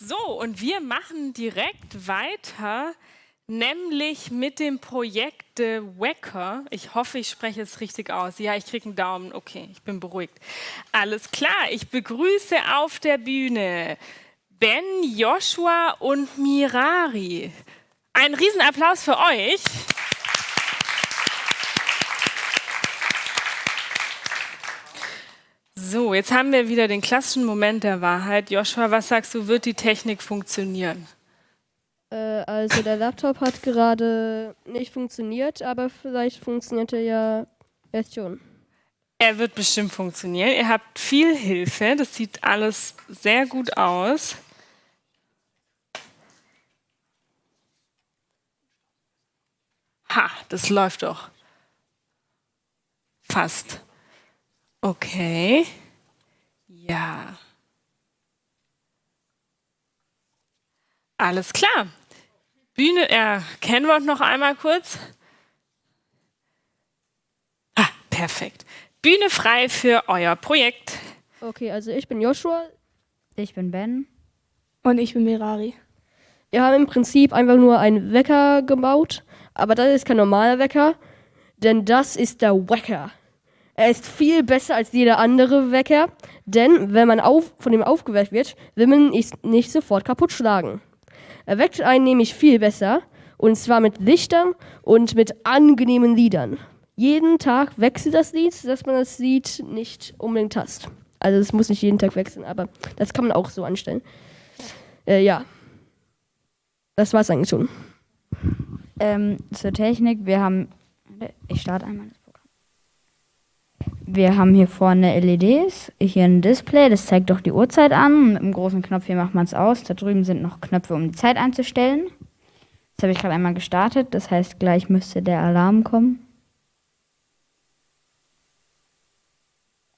So, und wir machen direkt weiter, nämlich mit dem Projekt The Wecker. Ich hoffe, ich spreche es richtig aus. Ja, ich kriege einen Daumen. Okay, ich bin beruhigt. Alles klar, ich begrüße auf der Bühne Ben, Joshua und Mirari. Ein Riesenapplaus für euch. So, jetzt haben wir wieder den klassischen Moment der Wahrheit. Joshua, was sagst du, wird die Technik funktionieren? Äh, also der Laptop hat gerade nicht funktioniert, aber vielleicht funktioniert er ja erst schon. Er wird bestimmt funktionieren. Ihr habt viel Hilfe. Das sieht alles sehr gut aus. Ha, das läuft doch. Fast. Okay. Ja. Alles klar. Bühne, ja, kennen wir uns noch einmal kurz? Ah, perfekt. Bühne frei für euer Projekt. Okay, also ich bin Joshua. Ich bin Ben. Und ich bin Mirari. Wir haben im Prinzip einfach nur einen Wecker gebaut, aber das ist kein normaler Wecker, denn das ist der Wecker. Er ist viel besser als jeder andere Wecker, denn wenn man auf, von ihm aufgeweckt wird, will man ihn nicht sofort kaputt schlagen. Er weckt einen nämlich viel besser, und zwar mit Lichtern und mit angenehmen Liedern. Jeden Tag wechselt das Lied, dass man das Lied nicht unbedingt hasst. Also es muss nicht jeden Tag wechseln, aber das kann man auch so anstellen. Äh, ja. Das war's eigentlich schon. Ähm, zur Technik, wir haben. Ich starte einmal. Wir haben hier vorne LEDs, hier ein Display, das zeigt doch die Uhrzeit an. Mit dem großen Knopf hier macht man es aus. Da drüben sind noch Knöpfe, um die Zeit einzustellen. Das habe ich gerade einmal gestartet, das heißt, gleich müsste der Alarm kommen.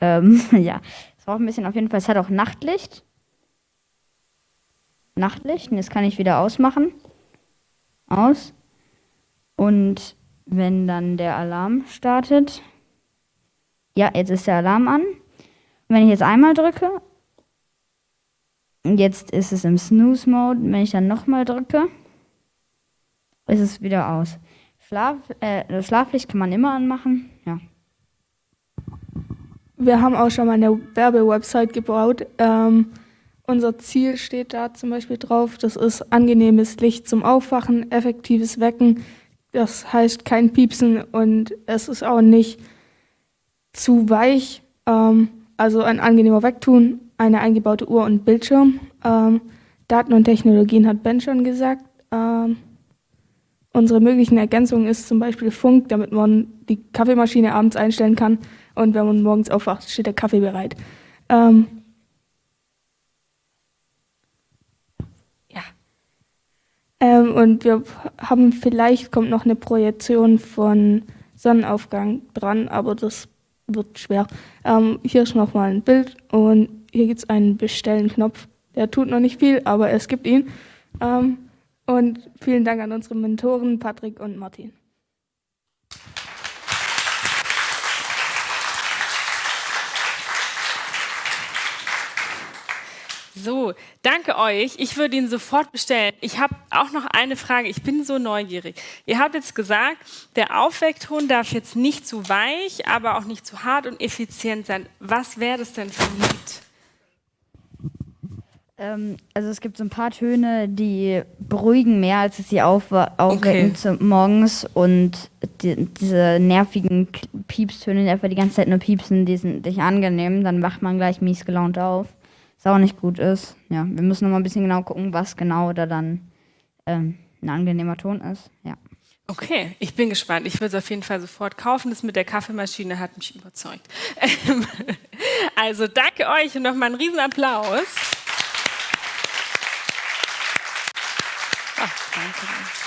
Ähm, ja, es braucht ein bisschen auf jeden Fall. Es hat auch Nachtlicht. Nachtlicht, und das kann ich wieder ausmachen. Aus. Und wenn dann der Alarm startet, ja, jetzt ist der Alarm an. wenn ich jetzt einmal drücke, jetzt ist es im Snooze-Mode. Wenn ich dann nochmal drücke, ist es wieder aus. Schlaf, äh, Schlaflicht kann man immer anmachen. Ja. Wir haben auch schon mal eine Werbewebsite gebaut. Ähm, unser Ziel steht da zum Beispiel drauf. Das ist angenehmes Licht zum Aufwachen, effektives Wecken. Das heißt kein Piepsen und es ist auch nicht zu weich, ähm, also ein angenehmer Wegtun, eine eingebaute Uhr und Bildschirm. Ähm, Daten und Technologien hat Ben schon gesagt. Ähm, unsere möglichen Ergänzungen ist zum Beispiel Funk, damit man die Kaffeemaschine abends einstellen kann und wenn man morgens aufwacht, steht der Kaffee bereit. Ähm, ja. Ähm, und wir haben vielleicht kommt noch eine Projektion von Sonnenaufgang dran, aber das wird schwer. Ähm, hier ist nochmal ein Bild und hier gibt es einen Bestellen-Knopf. Der tut noch nicht viel, aber es gibt ihn. Ähm, und vielen Dank an unsere Mentoren Patrick und Martin. So, danke euch. Ich würde ihn sofort bestellen. Ich habe auch noch eine Frage. Ich bin so neugierig. Ihr habt jetzt gesagt, der Aufweckton darf jetzt nicht zu weich, aber auch nicht zu hart und effizient sein. Was wäre das denn für ein Lied? Ähm, also es gibt so ein paar Töne, die beruhigen mehr, als sie auf, aufwecken okay. morgens. Und die, diese nervigen Piepstöne, die einfach die ganze Zeit nur piepsen, die sind nicht angenehm. Dann wacht man gleich mies gelaunt auf was auch nicht gut ist. Ja, wir müssen noch mal ein bisschen genau gucken, was genau da dann ähm, ein angenehmer Ton ist. Ja. Okay, ich bin gespannt. Ich würde es auf jeden Fall sofort kaufen. Das mit der Kaffeemaschine hat mich überzeugt. also danke euch und nochmal einen Riesenapplaus. Ach, danke.